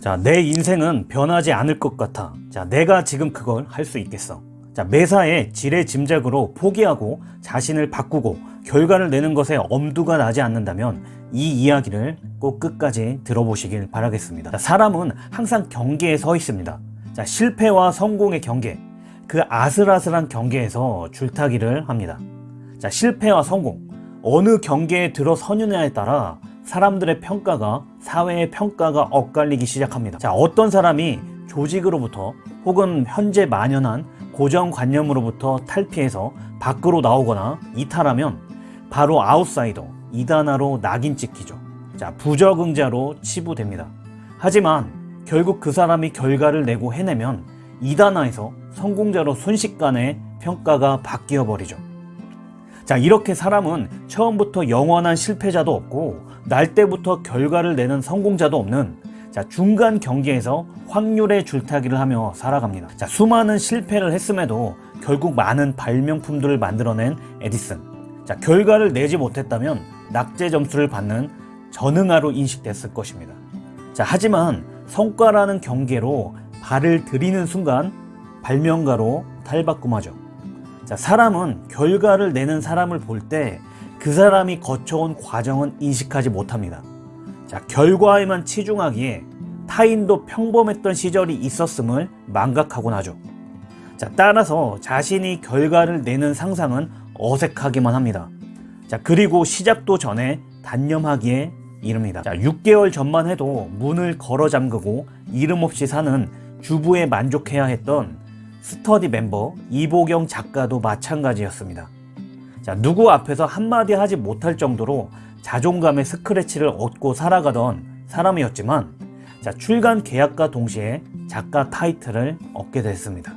자, 내 인생은 변하지 않을 것 같아. 자, 내가 지금 그걸 할 수 있겠어. 자, 매사에 지레 짐작으로 포기하고 자신을 바꾸고 결과를 내는 것에 엄두가 나지 않는다면 이 이야기를 꼭 끝까지 들어보시길 바라겠습니다. 자, 사람은 항상 경계에 서 있습니다. 자, 실패와 성공의 경계, 그 아슬아슬한 경계에서 줄타기를 합니다. 자, 실패와 성공, 어느 경계에 들어서느냐에 따라 사람들의 평가가 사회의 평가가 엇갈리기 시작합니다. 자, 어떤 사람이 조직으로부터 혹은 현재 만연한 고정관념으로부터 탈피해서 밖으로 나오거나 이탈하면 바로 아웃사이더, 이단아로 낙인 찍히죠. 자, 부적응자로 치부됩니다. 하지만 결국 그 사람이 결과를 내고 해내면 이단아에서 성공자로 순식간에 평가가 바뀌어 버리죠. 자, 이렇게 사람은 처음부터 영원한 실패자도 없고 날 때부터 결과를 내는 성공자도 없는 자, 중간 경계에서 확률의 줄타기를 하며 살아갑니다. 자, 수많은 실패를 했음에도 결국 많은 발명품들을 만들어낸 에디슨. 자, 결과를 내지 못했다면 낙제 점수를 받는 전응아로 인식됐을 것입니다. 자, 하지만 성과라는 경계로 발을 들이는 순간 발명가로 탈바꿈하죠. 자, 사람은 결과를 내는 사람을 볼 때 그 사람이 거쳐온 과정은 인식하지 못합니다. 자, 결과에만 치중하기에 타인도 평범했던 시절이 있었음을 망각하곤 하죠. 자, 따라서 자신이 결과를 내는 상상은 어색하기만 합니다. 자, 그리고 시작도 전에 단념하기에 이릅니다. 자, 6개월 전만 해도 문을 걸어 잠그고 이름 없이 사는 주부에 만족해야 했던 스터디 멤버 이보경 작가도 마찬가지였습니다. 자, 누구 앞에서 한마디 하지 못할 정도로 자존감의 스크래치를 얻고 살아가던 사람이었지만 자, 출간 계약과 동시에 작가 타이틀을 얻게 됐습니다.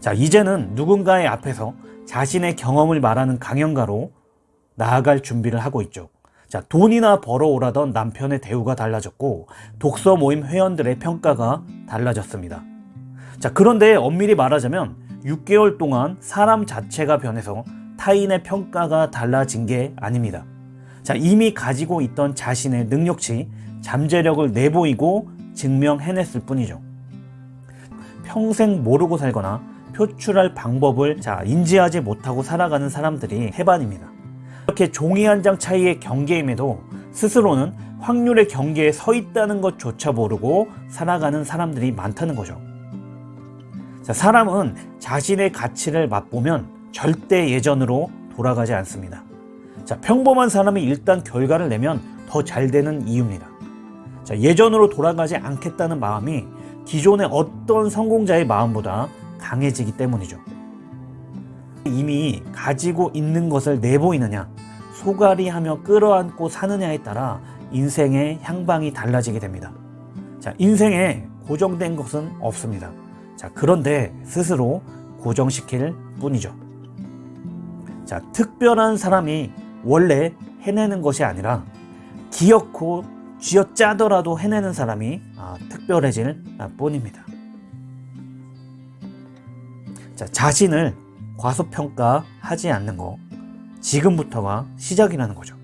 자, 이제는 누군가의 앞에서 자신의 경험을 말하는 강연가로 나아갈 준비를 하고 있죠. 자, 돈이나 벌어오라던 남편의 대우가 달라졌고 독서 모임 회원들의 평가가 달라졌습니다. 자, 그런데 엄밀히 말하자면 6개월 동안 사람 자체가 변해서 타인의 평가가 달라진 게 아닙니다. 자, 이미 가지고 있던 자신의 능력치, 잠재력을 내보이고 증명해냈을 뿐이죠. 평생 모르고 살거나 표출할 방법을 자, 인지하지 못하고 살아가는 사람들이 해반입니다. 이렇게 종이 한 장 차이의 경계임에도 스스로는 확률의 경계에 서 있다는 것조차 모르고 살아가는 사람들이 많다는 거죠. 자, 사람은 자신의 가치를 맛보면 절대 예전으로 돌아가지 않습니다. 자, 평범한 사람이 일단 결과를 내면 더 잘 되는 이유입니다. 자, 예전으로 돌아가지 않겠다는 마음이 기존의 어떤 성공자의 마음보다 강해지기 때문이죠. 이미 가지고 있는 것을 내보이느냐, 소갈이 하며 끌어안고 사느냐에 따라 인생의 향방이 달라지게 됩니다. 자, 인생에 고정된 것은 없습니다. 자, 그런데 스스로 고정시킬 뿐이죠. 자, 특별한 사람이 원래 해내는 것이 아니라 기어코 쥐어짜더라도 해내는 사람이 아, 특별해질 뿐입니다. 자, 자신을 과소평가하지 않는 거 지금부터가 시작이라는 거죠.